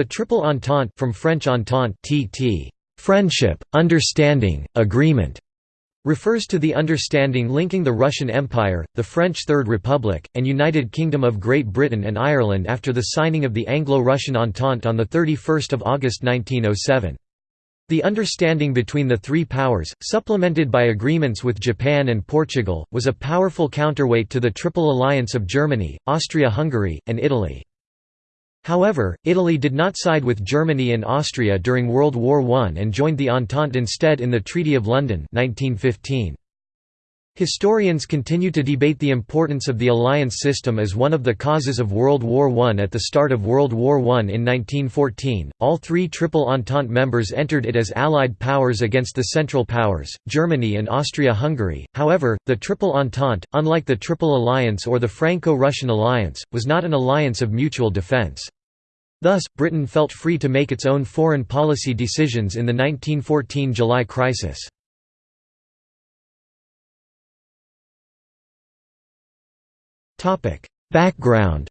The Triple Entente from French Entente tt. Friendship, understanding, agreement refers to the understanding linking the Russian Empire, the French Third Republic, and United Kingdom of Great Britain and Ireland after the signing of the Anglo-Russian Entente on 31 August 1907. The understanding between the three powers, supplemented by agreements with Japan and Portugal, was a powerful counterweight to the Triple Alliance of Germany, Austria-Hungary, and Italy. However, Italy did not side with Germany and Austria during World War I and joined the Entente instead in the Treaty of London 1915. Historians continue to debate the importance of the alliance system as one of the causes of World War I. At the start of World War I in 1914, all three Triple Entente members entered it as Allied powers against the Central Powers, Germany and Austria-Hungary. However, the Triple Entente, unlike the Triple Alliance or the Franco-Russian Alliance, was not an alliance of mutual defense. Thus, Britain felt free to make its own foreign policy decisions in the 1914 July crisis. Background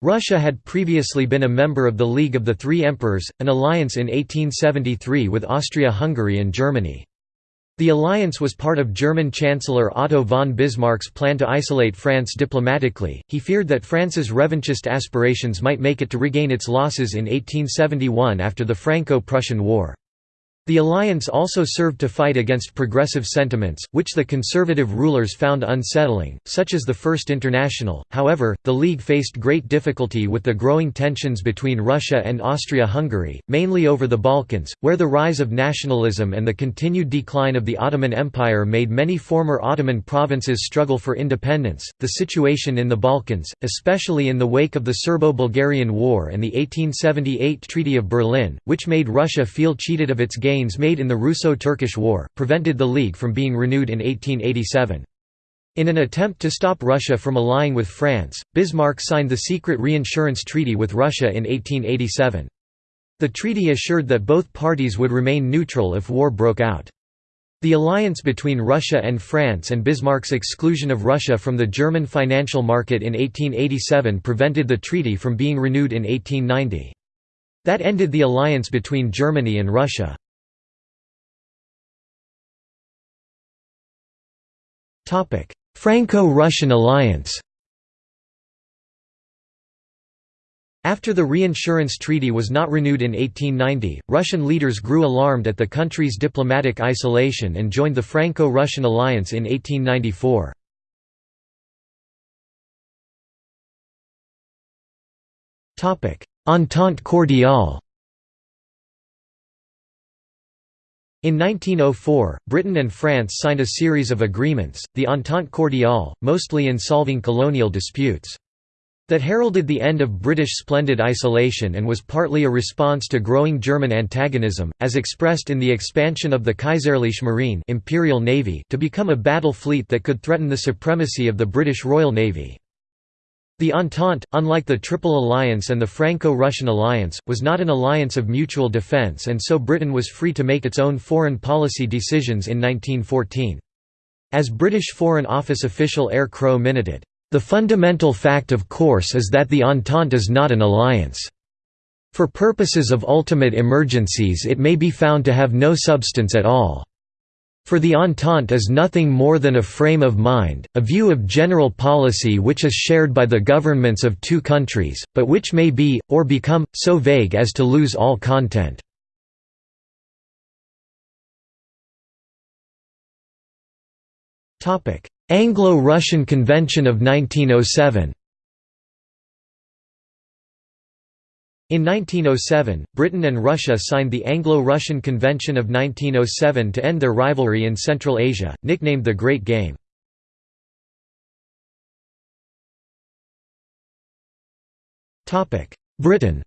Russia had previously been a member of the League of the Three Emperors, an alliance in 1873 with Austria-Hungary and Germany. The alliance was part of German Chancellor Otto von Bismarck's plan to isolate France diplomatically. He feared that France's revanchist aspirations might make it to regain its losses in 1871 after the Franco-Prussian War. The alliance also served to fight against progressive sentiments, which the conservative rulers found unsettling, such as the First International. However, the League faced great difficulty with the growing tensions between Russia and Austria-Hungary, mainly over the Balkans, where the rise of nationalism and the continued decline of the Ottoman Empire made many former Ottoman provinces struggle for independence. The situation in the Balkans, especially in the wake of the Serbo-Bulgarian War and the 1878 Treaty of Berlin, which made Russia feel cheated of its gains gains made in the Russo-Turkish War, prevented the League from being renewed in 1887. In an attempt to stop Russia from allying with France, Bismarck signed the secret reinsurance treaty with Russia in 1887. The treaty assured that both parties would remain neutral if war broke out. The alliance between Russia and France and Bismarck's exclusion of Russia from the German financial market in 1887 prevented the treaty from being renewed in 1890. That ended the alliance between Germany and Russia. Franco-Russian alliance After the reinsurance treaty was not renewed in 1890, Russian leaders grew alarmed at the country's diplomatic isolation and joined the Franco-Russian alliance in 1894. Entente cordiale In 1904, Britain and France signed a series of agreements, the Entente Cordiale, mostly in solving colonial disputes. That heralded the end of British splendid isolation and was partly a response to growing German antagonism, as expressed in the expansion of the Kaiserliche Marine Imperial Navy to become a battle fleet that could threaten the supremacy of the British Royal Navy. The Entente, unlike the Triple Alliance and the Franco-Russian Alliance, was not an alliance of mutual defence and so Britain was free to make its own foreign policy decisions in 1914. As British Foreign Office official Eyre Crowe minuted, "...the fundamental fact of course is that the Entente is not an alliance. For purposes of ultimate emergencies it may be found to have no substance at all." For the Entente is nothing more than a frame of mind, a view of general policy which is shared by the governments of two countries, but which may be, or become, so vague as to lose all content. Anglo-Russian Convention of 1907 In 1907, Britain and Russia signed the Anglo-Russian Convention of 1907 to end their rivalry in Central Asia, nicknamed the Great Game. Britain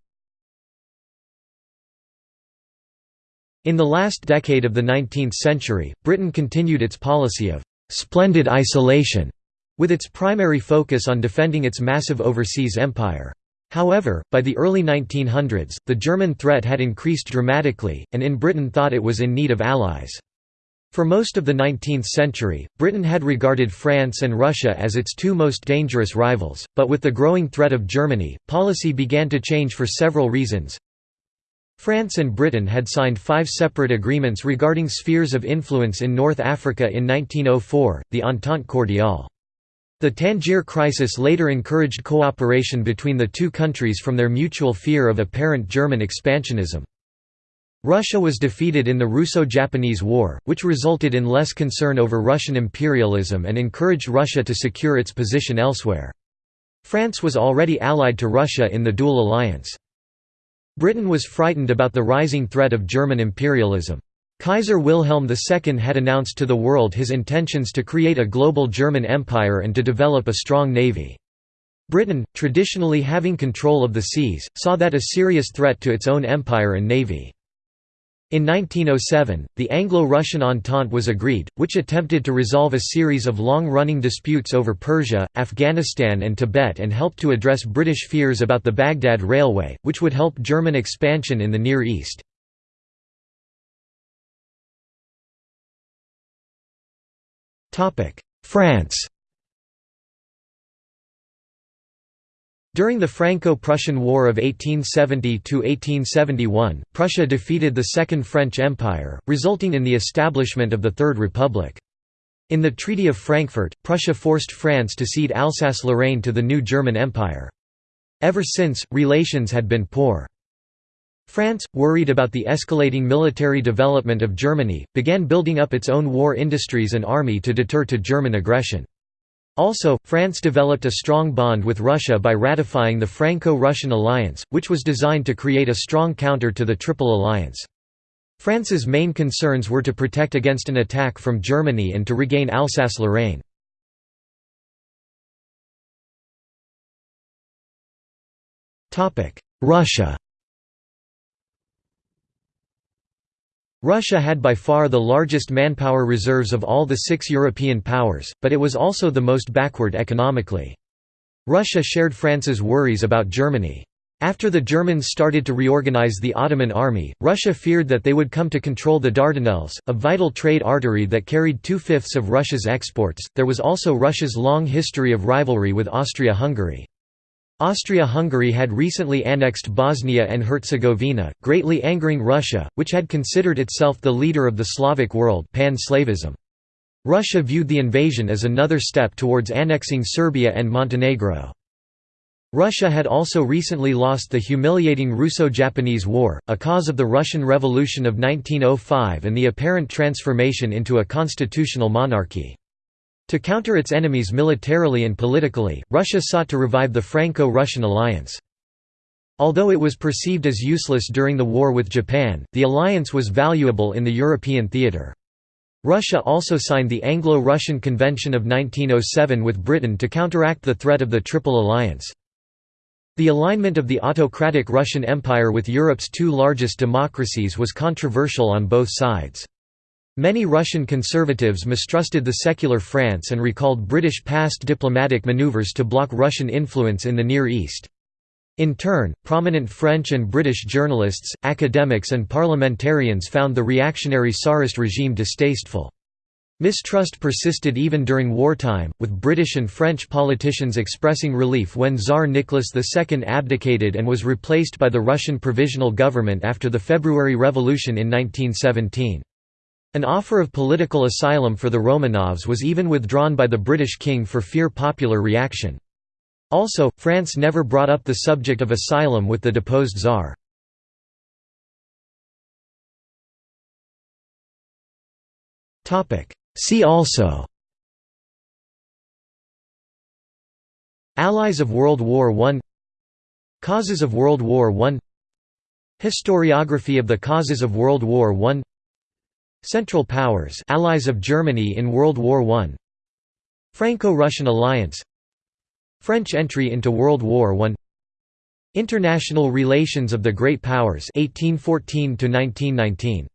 In the last decade of the 19th century, Britain continued its policy of «splendid isolation», with its primary focus on defending its massive overseas empire. However, by the early 1900s, the German threat had increased dramatically, and in Britain thought it was in need of allies. For most of the 19th century, Britain had regarded France and Russia as its two most dangerous rivals, but with the growing threat of Germany, policy began to change for several reasons. France and Britain had signed five separate agreements regarding spheres of influence in North Africa in 1904, the Entente Cordiale. The Tangier crisis later encouraged cooperation between the two countries from their mutual fear of apparent German expansionism. Russia was defeated in the Russo-Japanese War, which resulted in less concern over Russian imperialism and encouraged Russia to secure its position elsewhere. France was already allied to Russia in the dual alliance. Britain was frightened about the rising threat of German imperialism. Kaiser Wilhelm II had announced to the world his intentions to create a global German empire and to develop a strong navy. Britain, traditionally having control of the seas, saw that a serious threat to its own empire and navy. In 1907, the Anglo-Russian Entente was agreed, which attempted to resolve a series of long-running disputes over Persia, Afghanistan and Tibet and helped to address British fears about the Baghdad Railway, which would help German expansion in the Near East. France During the Franco-Prussian War of 1870–1871, Prussia defeated the Second French Empire, resulting in the establishment of the Third Republic. In the Treaty of Frankfurt, Prussia forced France to cede Alsace-Lorraine to the new German Empire. Ever since, relations had been poor. France, worried about the escalating military development of Germany, began building up its own war industries and army to deter to German aggression. Also, France developed a strong bond with Russia by ratifying the Franco-Russian alliance, which was designed to create a strong counter to the Triple Alliance. France's main concerns were to protect against an attack from Germany and to regain Alsace-Lorraine. Russia Russia had by far the largest manpower reserves of all the six European powers, but it was also the most backward economically. Russia shared France's worries about Germany. After the Germans started to reorganize the Ottoman army, Russia feared that they would come to control the Dardanelles, a vital trade artery that carried two-fifths of Russia's exports. There was also Russia's long history of rivalry with Austria-Hungary. Austria-Hungary had recently annexed Bosnia and Herzegovina, greatly angering Russia, which had considered itself the leader of the Slavic world pan-Slavism. Russia viewed the invasion as another step towards annexing Serbia and Montenegro. Russia had also recently lost the humiliating Russo-Japanese War, a cause of the Russian Revolution of 1905 and the apparent transformation into a constitutional monarchy. To counter its enemies militarily and politically, Russia sought to revive the Franco-Russian alliance. Although it was perceived as useless during the war with Japan, the alliance was valuable in the European theatre. Russia also signed the Anglo-Russian Convention of 1907 with Britain to counteract the threat of the Triple Alliance. The alignment of the autocratic Russian Empire with Europe's two largest democracies was controversial on both sides. Many Russian conservatives mistrusted the secular France and recalled British past diplomatic maneuvers to block Russian influence in the Near East. In turn, prominent French and British journalists, academics and parliamentarians found the reactionary Tsarist regime distasteful. Mistrust persisted even during wartime, with British and French politicians expressing relief when Tsar Nicholas II abdicated and was replaced by the Russian Provisional Government after the February Revolution in 1917. An offer of political asylum for the Romanovs was even withdrawn by the British king for fear popular reaction. Also, France never brought up the subject of asylum with the deposed czar. See also Allies of World War I Causes of World War I Historiography of the causes of World War I Central Powers allies of Germany in World War I Franco-Russian alliance. French entry into World War I International relations of the Great Powers 1814 1919